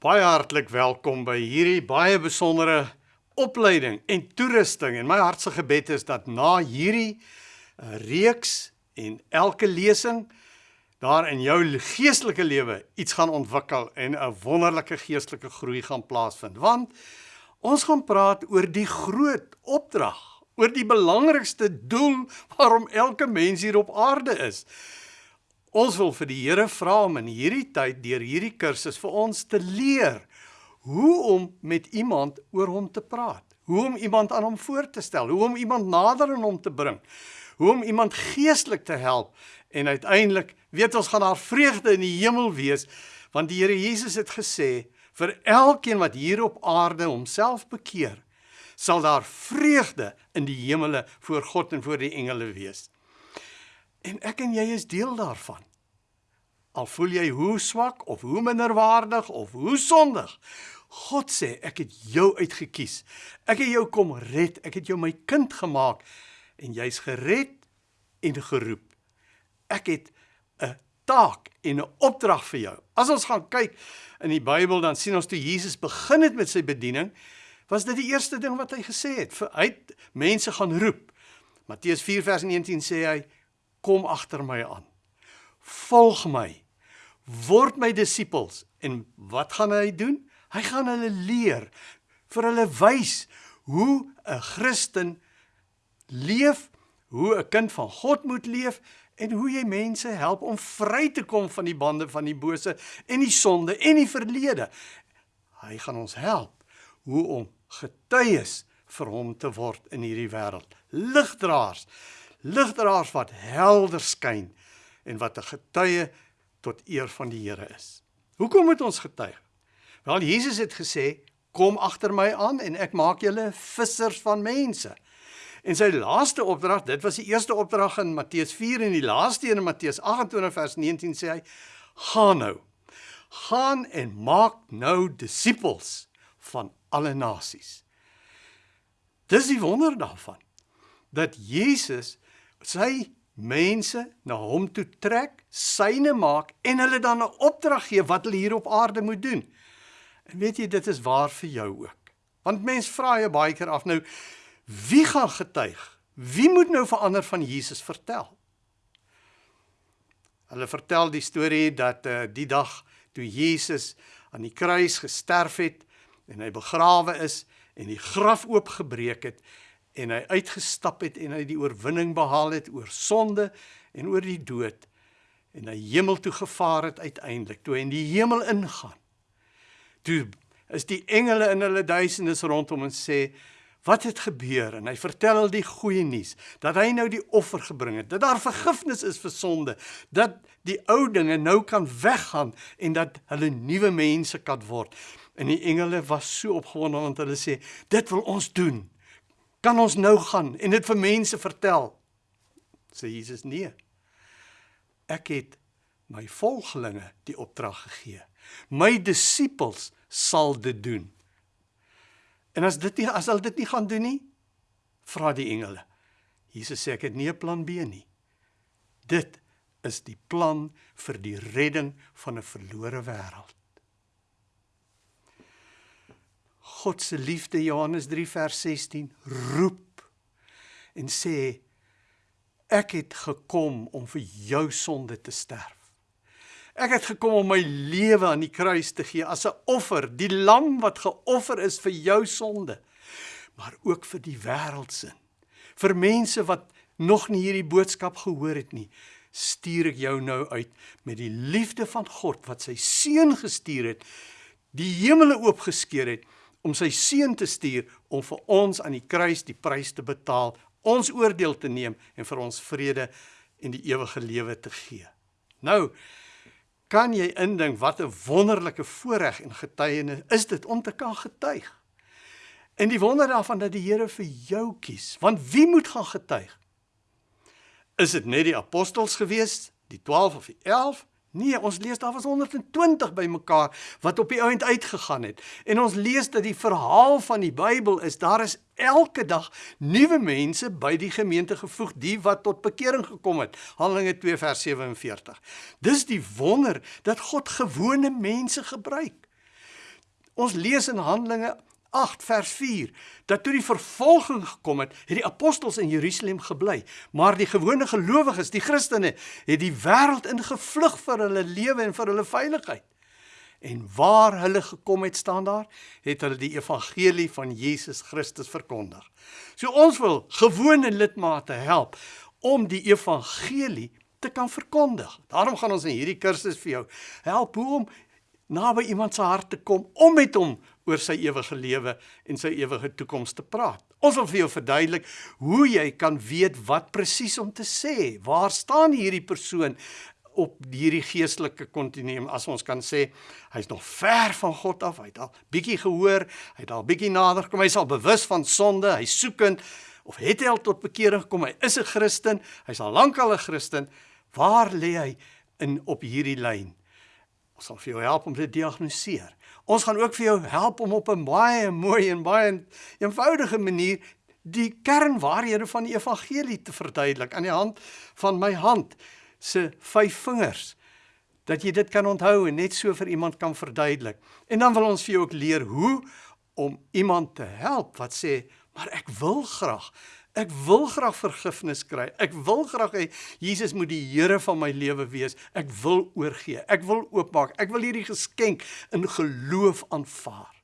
Baie hartlik welkom by hierdie baie besondere opleiding en toerusting. En my hartse gebed is dat na hierdie uh, reeks en elke lesing daar in jou geestelike lewe iets gaan ontwikkel en 'n wonderlike geestelike groei gaan plaasvind. Want ons gaan praat oor die groot opdrag, oor die belangrikste doel waarom elke mens hier op aarde is. Ons wil vir die Here vra om in hierdie tyd deur hierdie kursus vir ons te leer hoe om met iemand oor hom te praat, hoe om iemand aan hom voor te stel, hoe om iemand nader aan hom te bring, hoe om iemand geestelik te help en uiteindelik weet ons gaan daar vreugde in die hemel wees want die Here Jesus het gesê vir elkeen wat hier op aarde homself bekeer sal daar vreugde in die hemele voor God en voor die engele wees. En ek en jy is deel daarvan. Al voel jy hoe swak of hoe minderwaardig of hoe sondig, God sê ek het jou uitget kies. Ek het jou kom red. Ek het jou my kind gemaak en jy's gered en geroep. Ek het 'n taak en 'n opdrag vir jou. As ons gaan kyk in die Bybel dan sien ons toe Jesus begin het met sy bediening, was dit die eerste ding wat hy gesê het. Vir uit mense gaan roep. Matteus 4 vers 19 sê hy kom agter my aan. Volg my. Word my disippels. En wat gaan hy doen? Hy gaan hulle leer, vir hulle wys hoe 'n Christen leef, hoe 'n kind van God moet leef en hoe jy mense help om vry te kom van die bande van die bose en die sonde en die verlede. Hy gaan ons help hoe om getuies vir hom te word in hierdie wêreld. Ligdraers ligdraers wat helder skyn en wat 'n getuie tot eer van die Here is. Hoekom moet ons getuig? Wel Jesus het gesê, "Kom agter my aan en ek maak julle vissers van mense." En sy laaste opdrag, dit was die eerste opdrag in Matteus 4 en die laaste een in Matteus 28 vers 19 sê hy, "Gaan nou. Gaan en maak nou disippels van alle nasies." Dis die wonder daarvan dat Jesus sy mense na hom toe trek, syne maak en hulle dan 'n opdrag gee wat hulle hier op aarde moet doen. En weet jy, dit is waar vir jou ook. Want mense vra jy baie keer af nou, wie gaan getuig? Wie moet nou verander van Jesus vertel? Hulle vertel die storie dat uh, die dag toe Jesus aan die kruis gesterf het en hy begrawe is en die graf oopgebreek het en hy uitgestap het en hy die oorwinning behaal het oor sonde en oor die dood en hy hemel toe gevaar het uiteindelik toe hy in die hemel ingaan. Toe is die engele in hulle duisendes rondom en sê wat het gebeur? En hy vertel hulle die goeie nuus dat hy nou die offer gebring het dat daar vergifnis is vir sonde dat die ou dinge nou kan weggaan en dat hulle nuwe mense kan word. En die engele was so opgewonde want hulle sê dit wil ons doen kan ons nou gaan en dit vir mense vertel? Sê Jesus nee. Ek het my volgelinge die opdrag gegee. My disippels sal dit doen. En as dit nie as hulle dit nie gaan doen nie, vra die engele. Jesus sê ek het nie 'n plan B nie. Dit is die plan vir die redding van 'n verlore wêreld. God se liefde Johannes 3 vers 16 roep en sê ek het gekom om vir jou sonde te sterf. Ek het gekom om my lewe aan die kruis te gee as 'n offer, die lam wat geoffer is vir jou sonde, maar ook vir die wêreld se. Vir mense wat nog nie hierdie boodskap gehoor het nie, stuur ek jou nou uit met die liefde van God wat sy seun gestuur het, die hemele oopgeskeur het om sy seun te stuur om vir ons aan die kruis die prys te betaal, ons oordeel te neem en vir ons vrede en die ewige lewe te gee. Nou kan jy indink wat 'n wonderlike voorreg en getuienis is dit om te kan getuig. En die wonder daarvan dat die Here vir jou kies, want wie moet gaan getuig? Is dit net die apostels gewees, die 12 of die 11? Nee, ons lees daar was 120 bymekaar wat op die ount uitgegaan het. En ons lees dat die verhaal van die Bybel is daar is elke dag nuwe mense by die gemeente gevoeg, die wat tot bekering gekom het. Handelinge 2 vers 47. Dis die wonder dat God gewone mense gebruik. Ons lees in Handelinge 8 vers 4 dat toe die vervolging gekom het, het die apostels in Jerusalem gebly, maar die gewone gelowiges, die Christene, het die wêreld ingevlug vir hulle lewe en vir hulle veiligheid. En waar hulle gekom het staan daar, het hulle die evangelie van Jesus Christus verkondig. So ons wil gewone lidmate help om die evangelie te kan verkondig. Daarom gaan ons in hierdie kursus vir jou help hoe om naby iemand se hart te kom om met hom oor sy ewige lewe en sy ewige toekoms te praat. Ons wil vir jou verduidelik hoe jy kan weet wat presies om te sê. Waar staan hierdie persoon op hierdie geestelike kontinuum as ons kan sê hy's nog ver van God af. Hy het al bietjie gehoor, hy het al bietjie nader gekom, hy's al bewus van sonde, hy's soekend of het hy al tot bekering gekom? Hy is 'n Christen, hy's al lank al 'n Christen. Waar lê hy in op hierdie lyn? Ons sal vir jou help om te diagnoseer. Ons gaan ook vir jou help om op 'n baie mooi en baie eenvoudige manier die kernwaarhede van die evangelie te verduidelik aan die hand van my hand se vyf vingers dat jy dit kan onthou en net so vir iemand kan verduidelik. En dan wil ons vir jou ook leer hoe om iemand te help wat sê, "Maar ek wil graag Ek wil graag vergifnis kry. Ek wil graag hê Jesus moet die Here van my lewe wees. Ek wil oorgee. Ek wil oopmaak. Ek wil hierdie geskenk in geloof aanvaar.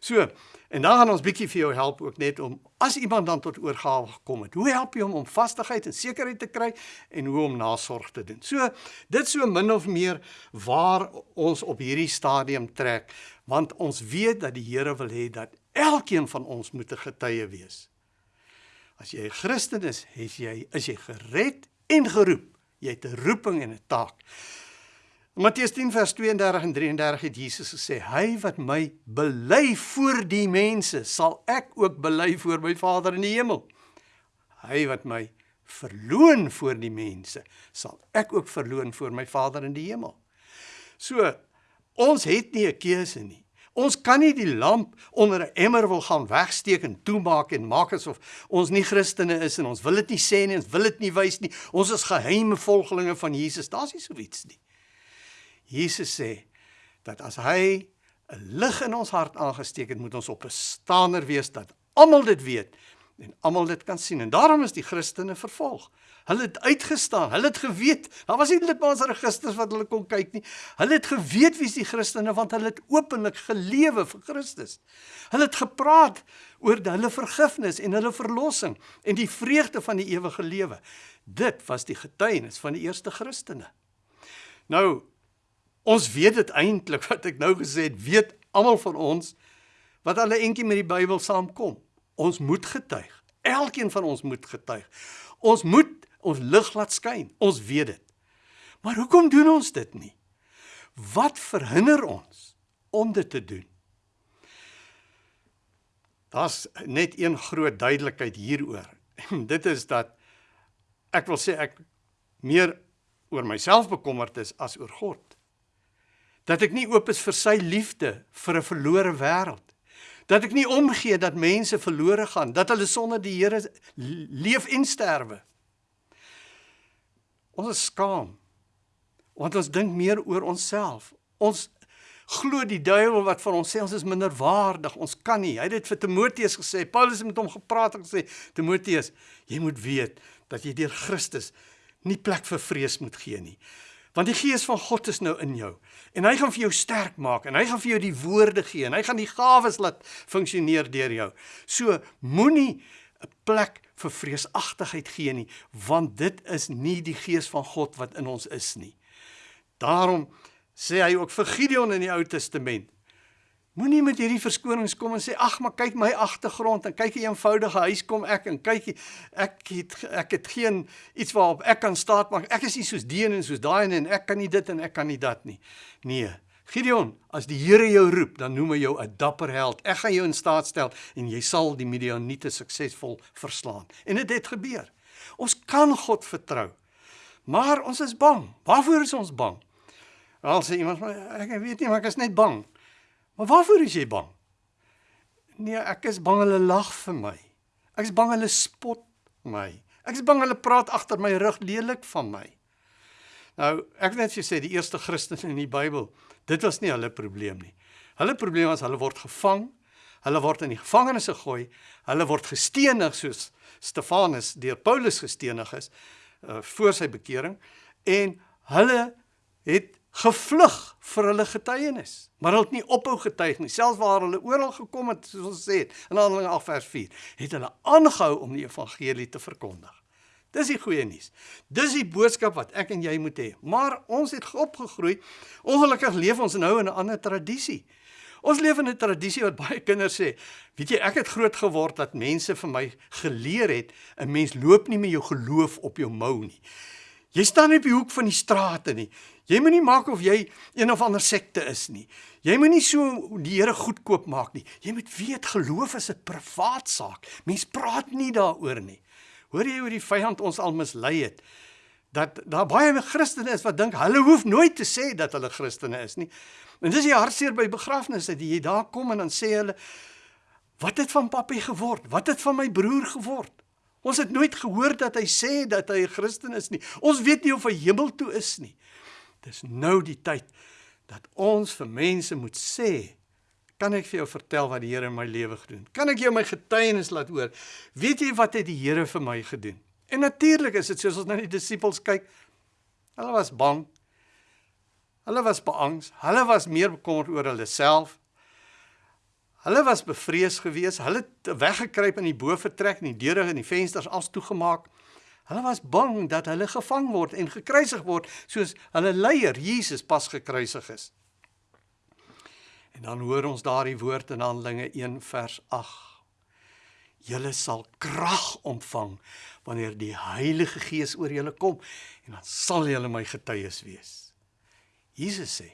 So, en dan gaan ons bietjie vir jou help ook net om as iemand dan tot oorgawe gekom het. Hoe help jy hom om vastigheid en sekerheid te kry en hoe om nasorg te doen. So, dit so min of meer waar ons op hierdie stadium trek, want ons weet dat die Here wil hê dat elkeen van ons moet 'n getuie wees. As jy 'n Christen is, is jy is jy gered en geroep. Jy het 'n roeping en 'n taak. Matteus 10 vers 32 en 33 het Jesus gesê: "Hy wat my bely voor die mense, sal ek ook bely voor my Vader in die hemel. Hy wat my verloon voor die mense, sal ek ook verloon voor my Vader in die hemel." So, ons het nie 'n keuse nie. Ons kan nie die lamp onder 'n emmer wil gaan wegsteek en toemaak en maak asof ons nie Christene is en ons wil dit nie sê nie, ons wil dit nie wys nie. Ons is geheime volgelinge van Jesus. Daar's nie so iets nie. Jesus sê dat as hy 'n lig in ons hart aangesteek het, moet ons op 'n staaner wees dat almal dit weet en almal dit kan sien. En daarom is die Christene vervolg. Hulle het uitgestaan. Hulle het geweet. Daar was nie lidmaats registers wat hulle kon kyk nie. Hulle het geweet wie's die Christene want hulle het openlik gelewe vir Christus. Hulle het gepraat oor hulle vergifnis en hulle verlossing en die vreugde van die ewige lewe. Dit was die getuienis van die eerste Christene. Nou ons weet dit eintlik wat ek nou gesê het, weet almal van ons wat alle entjie met die Bybel saamkom. Ons moet getuig. Elkeen van ons moet getuig. Ons moet ons lig laat skyn. Ons weet dit. Maar hoekom doen ons dit nie? Wat verhinder ons om dit te doen? Daar's net een groot duidelikheid hieroor. En dit is dat ek wil sê ek meer oor myself bekommerd is as oor God. Dat ek nie oop is vir sy liefde vir 'n verlore wêreld. Dat ek nie omgee dat mense verlore gaan, dat hulle sonder die Here leef en sterwe. Ons is skaam. Want ons dink meer oor onsself. Ons glo die duiwel wat vir ons sê ons is minderwaardig, ons kan nie. Hy het dit vir Timoteus gesê. Paulus het met hom gepraat en gesê: "Timoteus, jy moet weet dat jy deur Christus nie plek vir vrees moet gee nie. Want die gees van God is nou in jou en hy gaan vir jou sterk maak en hy gaan vir jou die woorde gee en hy gaan die gawes laat funksioneer deur jou. So moenie 'n plek vir vreesagtigheid gee nie, want dit is nie die gees van God wat in ons is nie. Daarom sê hy ook vir Gideon in die Ou Testament: Moenie met hierdie verskonings kom en sê ag, maar kyk my agtergrond en kyk 'n eenvoudige huis kom ek en kyk ek het ek het geen iets waarop ek kan staat maak. Ek is nie soos die en soos daai en ek kan nie dit en ek kan nie dat nie. Nee. Gideon, as die Here jou roep, dan noem hy jou 'n dapper held. Ek gaan jou in staat stel en jy sal die Midianiete suksesvol verslaan. En dit het, het gebeur. Ons kan God vertrou. Maar ons is bang. Waarvoor is ons bang? Al sê iemand, ek weet nie, maar ek is net bang. Maar waarvoor is jy bang? Nee, ek is bang hulle lag vir my. Ek is bang hulle spot my. Ek is bang hulle praat agter my rug lelik van my. Nou, ek wil net vir sê die eerste Christene in die Bybel, dit was nie hulle probleem nie. Hulle probleem was hulle word gevang, hulle word in die gevangenis gegooi, hulle word gestenig soos Stefanus deur Paulus gestenig is uh, voor sy bekering en hulle het gevlug vir hulle getuienis. Maar hulle het nie ophou getuig nie. Selfs waar hulle oral gekom het, soos ons sê, in Handelinge 8 vers 4, het hulle aangehou om die evangelie te verkondig. Dis die goeie nuus. Dis die boodskap wat ek en jy moet hê. Maar ons het opgegroei. Ongelukkig leef ons nou in 'n ander tradisie. Ons leef in 'n tradisie wat baie kinders sê, weet jy, ek het groot geword dat mense vir my geleer het 'n mens loop nie met jou geloof op jou mou nie. Jy staan nie op die hoek van die strate nie. Jy moenie maak of jy een of ander sekte is nie. Jy moenie so die Here goedkoop maak nie. Jy moet weet geloof is 'n privaat saak. Mens praat nie daaroor nie. Hoor jy hoe die vyand ons al mislei het? Dat daar baie Christene is wat dink hulle hoef nooit te sê dat hulle Christene is nie. En dis die hartseer by begrafnisse dat jy daar kom en dan sê hulle wat het van papi geword? Wat het van my broer geword? Ons het nooit gehoor dat hy sê dat hy 'n Christen is nie. Ons weet nie of hy hemel toe is nie. Dis nou die tyd dat ons vir mense moet sê, kan ek vir jou vertel wat die Here in my lewe gedoen? Kan ek jou my getuienis laat hoor? Weet jy wat het die Here vir my gedoen? En natuurlik is dit soos ons na die disippels kyk. Hulle was bang. Hulle was beangs. Hulle was meer bekommerd oor hulle self Hulle was bevrees geweest. Hulle het weggekruip in die bovertrek en die deure en die vensters as toegemaak. Hulle was bang dat hulle gevang word en gekruisig word soos hulle leier Jesus pas gekruisig is. En dan hoor ons daardie woord in Handelinge 1 vers 8. Julle sal krag ontvang wanneer die Heilige Gees oor julle kom en dan sal julle my getuies wees. Jesus sê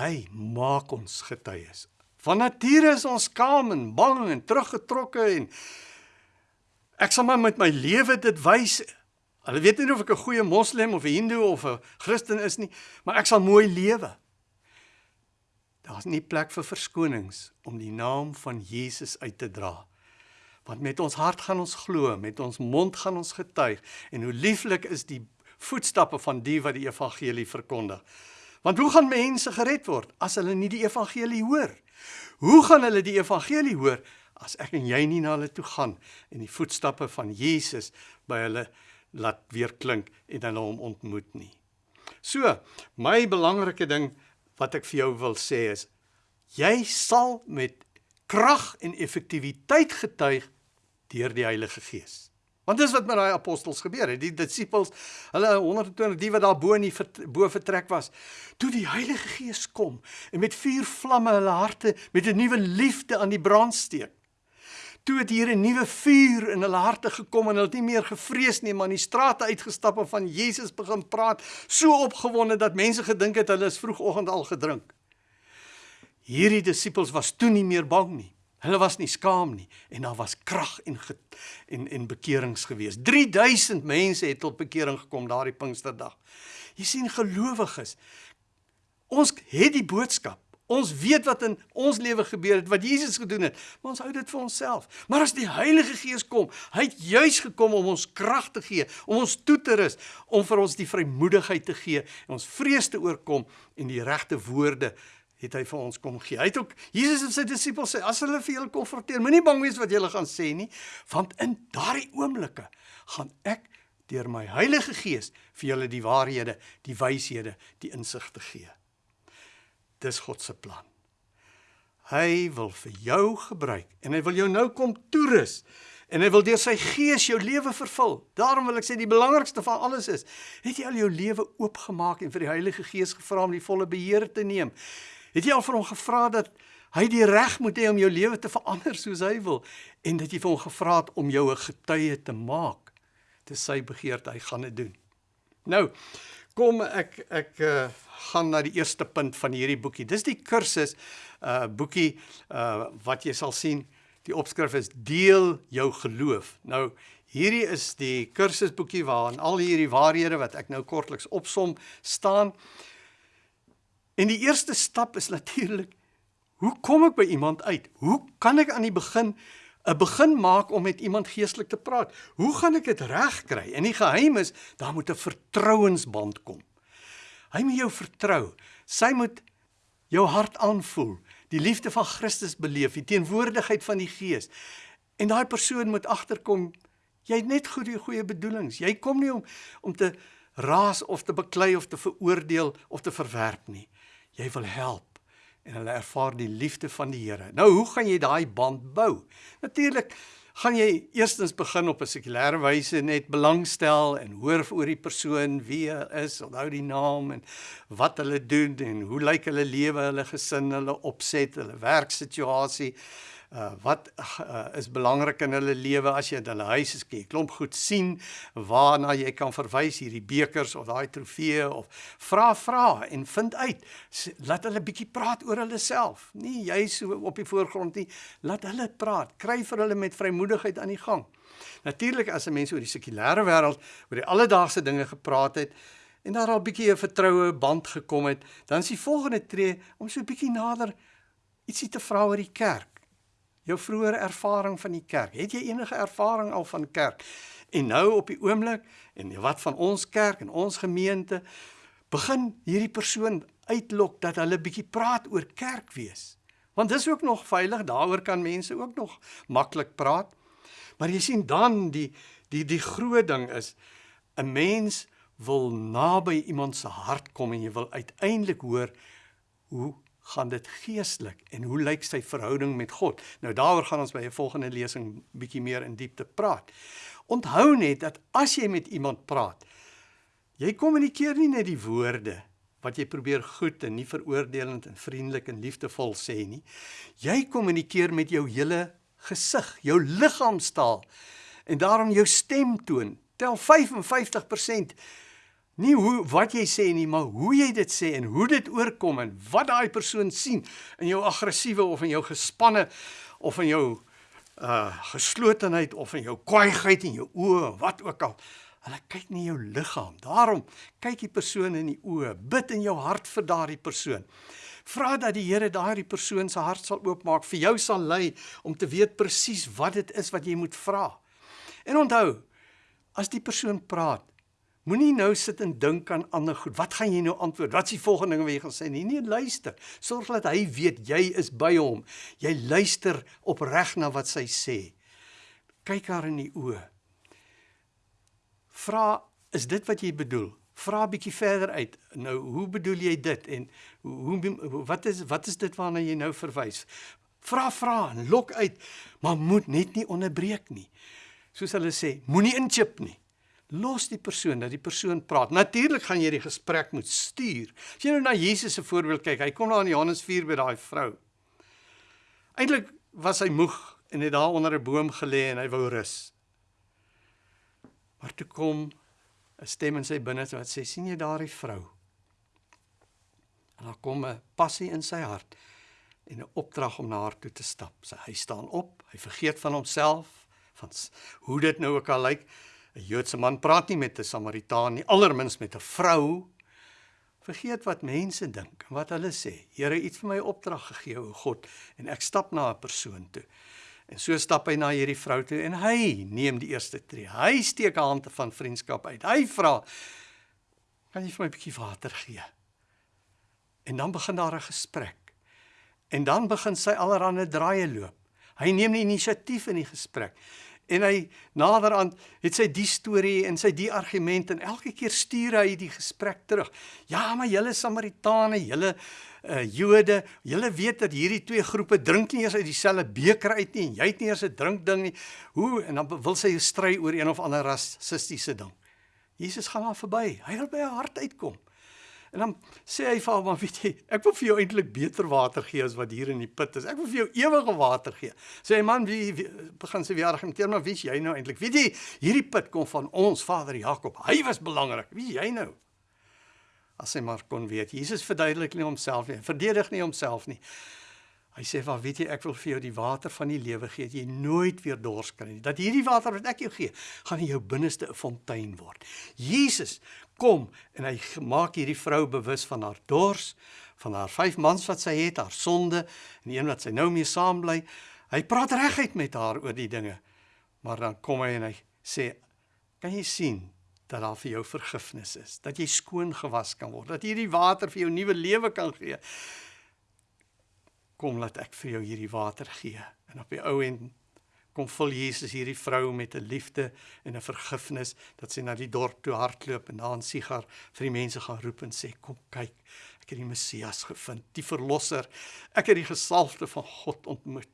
Hy maak ons getuies. Van nature is ons skaam en bang en teruggetrokke en ek sal maar met my lewe dit wys. Hulle weet nie of ek 'n goeie moslim of 'n hindoe of 'n Christen is nie, maar ek sal mooi lewe. Daar's nie plek vir verskonings om die naam van Jesus uit te dra. Want met ons hart gaan ons glo, met ons mond gaan ons getuig en hoe lieflik is die voetstappe van die wat die evangelie verkondig. Want hoe gaan mense gered word as hulle nie die evangelie hoor? Hoe gaan hulle die evangelie hoor as ek en jy nie na hulle toe gaan en die voetstappe van Jesus by hulle laat weer klink en hulle hom ontmoet nie? So, my belangrike ding wat ek vir jou wil sê is jy sal met krag en effektiwiteit getuig deur die Heilige Gees. Want dis wat met daai apostels gebeur het. Die disippels, hulle 120 die wat daar bo in die bo vertrek was, toe die Heilige Gees kom en met vuur vlamme hulle harte met 'n nuwe liefde aan die brand steek. Toe het hier 'n nuwe vuur in hulle harte gekom en hulle het nie meer gevrees nie, maar in die strate uitgestap en van Jesus begin praat, so opgewonde dat mense gedink het hulle is vroegoggend al gedrink. Hierdie disippels was toe nie meer bang nie. Hulle was nie skaam nie en daar was krag en en en bekerings gewees. 3000 mense het tot bekering gekom daardie Pinksterdag. Jy sien gelowiges. Ons het die boodskap. Ons weet wat in ons lewe gebeur het, wat Jesus gedoen het, maar ons hou dit vir onsself. Maar as die Heilige Gees kom, hy het juis gekom om ons krag te gee, om ons toe te rus, om vir ons die vrymoedigheid te gee en ons vrees te oorkom en die regte woorde het hy vir ons kom gee. Hy het ook Jesus en sy disippels sê as hulle vir julle konfronteer, moenie bang wees wat julle gaan sê nie, want in daardie oomblikke gaan ek deur my Heilige Gees vir julle die waarhede, die wyshede, die insig te gee. Dis God se plan. Hy wil vir jou gebruik en hy wil jou nou kom toerus en hy wil deur sy gees jou lewe vervul. Daarom wil ek sê die belangrikste van alles is, het jy al jou lewe oopgemaak en vir die Heilige Gees gevra om die volle beheer te neem? Het jy al vir hom gevra dat hy die reg moet hê om jou lewe te verander soos hy wil en dat jy vir hom gevra het om jou 'n getuie te maak? Dis sy begeerte, hy gaan dit doen. Nou, kom ek ek uh, gaan na die eerste punt van hierdie boekie. Dis die kursus uh boekie uh wat jy sal sien. Die opskrif is deel jou geloof. Nou hierdie is die kursusboekie waarin al hierdie waarhede wat ek nou kortliks opsom staan. En die eerste stap is natuurlik hoe kom ek by iemand uit? Hoe kan ek aan die begin 'n begin maak om met iemand geestelik te praat? Hoe gaan ek dit regkry? En die geheim is daar moet 'n vertrouensband kom. Hy moet jou vertrou. Sy moet jou hart aanvoel, die liefde van Christus beleef, die teenwoordigheid van die Gees. En daai persoon moet agterkom jy het net goeie goeie bedoelings. Jy kom nie om om te raas of te beklei of te veroordeel of te verwerp nie. Jy wil help en hulle ervaar die liefde van die Here. Nou hoe gaan jy daai band bou? Natuurlik gaan jy eerstens begin op 'n sekulêre wyse net belangstel en hoor oor die persoon wie hy is, onthou die naam en wat hulle doen en hoe lyk hulle lewe, hulle gesin, hulle opset, hulle werksituasie uh wat uh, is belangrik in hulle lewe as jy in hulle huis is, kyk klomp goed sien waarna jy kan verwys hierdie bekers of daai trofee of vra vra en vind uit. Laat hulle bietjie praat oor hulle self. Nie jy so op die voorgrond nie. Laat hulle praat. Kry vir hulle met vrymoedigheid aan die gang. Natuurlik as 'n mens oor die sekulêre wêreld oor die alledaagse dinge gepraat het en daar al bietjie 'n vertroue band gekom het dan is die volgende tree om so 'n bietjie nader ietsie te vra oor die kerk jou vroeë ervaring van die kerk. Het jy enige ervaring al van kerk? En nou op die oomblik en wat van ons kerk en ons gemeente begin hierdie persoon uitlok dat hulle bietjie praat oor kerk wees. Want dis ook nog veilig, daaroor kan mense ook nog maklik praat. Maar jy sien dan die die die groot ding is 'n mens wil naby iemand se hart kom en jy wil uiteindelik hoor hoe gaan dit geestelik en hoe lyk sy verhouding met God? Nou daaroor gaan ons by 'n volgende lesing bietjie meer in diepte praat. Onthou net dat as jy met iemand praat, jy kommunikeer nie net die woorde wat jy probeer goed en nie veroordelend en vriendelik en liefdevol sê nie. Jy kommunikeer met jou hele gesig, jou liggaamstaal en daarom jou stemtoon tel 55% Nie hoe wat jy sê nie, maar hoe jy dit sê en hoe dit oorkom en wat daai persoon sien in jou aggressiewe of in jou gespanne of in jou uh geslotenheid of in jou kwaaiheid in jou oë, wat ook al. Hulle kyk nie jou liggaam. Daarom kyk die persoon in die oë, bid in jou hart vir daardie persoon. Vra dat die Here daardie persoon se hart sal oopmaak, vir jou sal lei om te weet presies wat dit is wat jy moet vra. En onthou, as die persoon praat, Moenie nou sit en dink aan ander goed. Wat gaan jy nou antwoord? Wat is die volgende ding wat jy gaan sê? Nee, nee, luister. Sorg dat hy weet jy is by hom. Jy luister opreg na wat sy sê. Kyk haar in die oë. Vra, is dit wat jy bedoel? Vra 'n bietjie verder uit. Nou, hoe bedoel jy dit en hoe wat is wat is dit waarna jy nou verwys? Vra vra en lok uit, maar moet net nie onderbreek nie. Soos hulle sê, moenie inchip nie. Los die persoon dat die persoon praat. Natuurlik gaan jy die gesprek moet stuur. As jy nou na Jesus se voorbeeld kyk, hy kom daar in Johannes 4 by daai vrou. Eintlik was hy moeg en het daar onder 'n boom gelê en hy wou rus. Maar toe kom 'n stem in sy binneste wat sê: "Sien jy daardie vrou?" En daar kom 'n passie in sy hart en 'n opdrag om na haar toe te stap. Sy hy staan op, hy vergeet van homself, van hoe dit nou ook al lyk. Like, 'n Joodse man praat nie met 'n Samaritaan nie, allermins met 'n vrou. Vergeet wat mense dink en wat hulle sê. Here, het vir my opdrag gegee, o God, en ek stap na 'n persoon toe. En so stap hy na hierdie vrou toe en hy neem die eerste tree. Hy steek 'n hand van vriendskap uit. Hy vra: "Kan jy vir my 'n bietjie water gee?" En dan begin daar 'n gesprek. En dan begin sy allerhande draaie loop. Hy neem die inisiatief in die gesprek en hy naderhand het sy die storie en sy die argument en elke keer stuur hy die gesprek terug. Ja, maar julle Samaritane, julle uh Jode, julle weet dat hierdie twee groepe drink nie eers uit dieselfde beker uit nie en jy het nie eers 'n drinkding nie. Hoe en dan wil sy stry oor een of ander rassistiese ding. Jesus gaan daar verby. Hy wil by haar hart uitkom. En dan sê hy vir hom, "Maar weet jy, ek wil vir jou eintlik beter water gee as wat hier in die put is. Ek wil vir jou ewige water gee." Sê hy, "Man, wie, wie begin sy weer argumenteer, maar wie's jy nou eintlik? Weet jy, hierdie put kom van ons Vader Jakob. Hy was belangrik. Wie jy nou?" As hy maar kon weet. Jesus verduidelik nie homself nie. Verdedig nie homself nie. Hy sê, "Wat weet jy, ek wil vir jou die water van die lewe gee, dat jy nooit weer dors kry nie. Dat hierdie water wat ek jou gee, gaan in jou binneste 'n fontein word." Jesus kom en hy maak hierdie vrou bewus van haar dors, van haar vyf mans wat sy het, haar sonde en een wat sy nou mee saam bly. Hy praat reguit met haar oor die dinge. Maar dan kom hy en hy sê, "Kan jy sien dat daar vir jou vergifnis is, dat jy skoon gewas kan word, dat hierdie water vir jou nuwe lewe kan gee?" Kom laat ek vir jou hierdie water gee. En op die ou end kom vul Jesus hierdie vrou met 'n liefde en 'n vergifnis dat sy na die dorp toe hardloop en daar in Sigar vir die mense gaan roep en sê kom kyk ek het die Messias gevind die verlosser. Ek het die gesalfde van God ontmoet.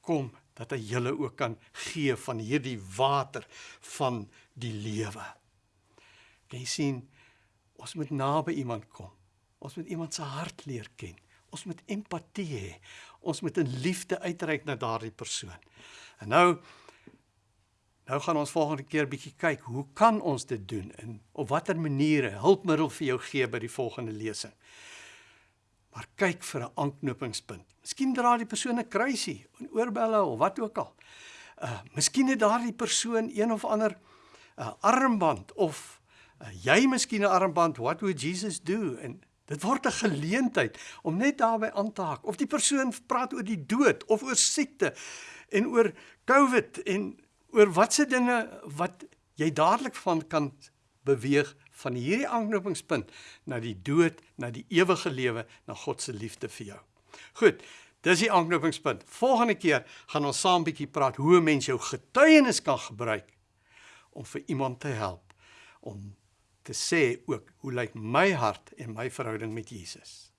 Kom dat hy julle ook kan gee van hierdie water van die lewe. Kan jy sien ons moet naby iemand kom. Ons moet iemand se hart leer ken ons moet empatie hê ons moet in liefde uitreik na daardie persoon En nou nou gaan ons volgende keer bietjie kyk, hoe kan ons dit doen en op watter maniere hulpmiddel vir jou gee by die volgende lesing. Maar kyk vir 'n aanknopingspunt. Miskien dra die persoon 'n kruisie, 'n oorbelle of wat ook al. Uh miskien het daardie persoon een of ander uh armband of uh, jy miskien 'n armband, what would Jesus do? En dit word 'n geleentheid om net daarbey aan te haak. Of die persoon praat oor die dood of oor siekte en oor COVID en oor watse dinge wat jy dadelik van kan beweeg van hierdie aanknopingspunt na die dood, na die ewige lewe, na God se liefde vir jou. Goed, dis die aanknopingspunt. Volgende keer gaan ons saam bietjie praat hoe 'n mens jou getuienis kan gebruik om vir iemand te help om te sê ook hoe lyk my hart en my verhouding met Jesus.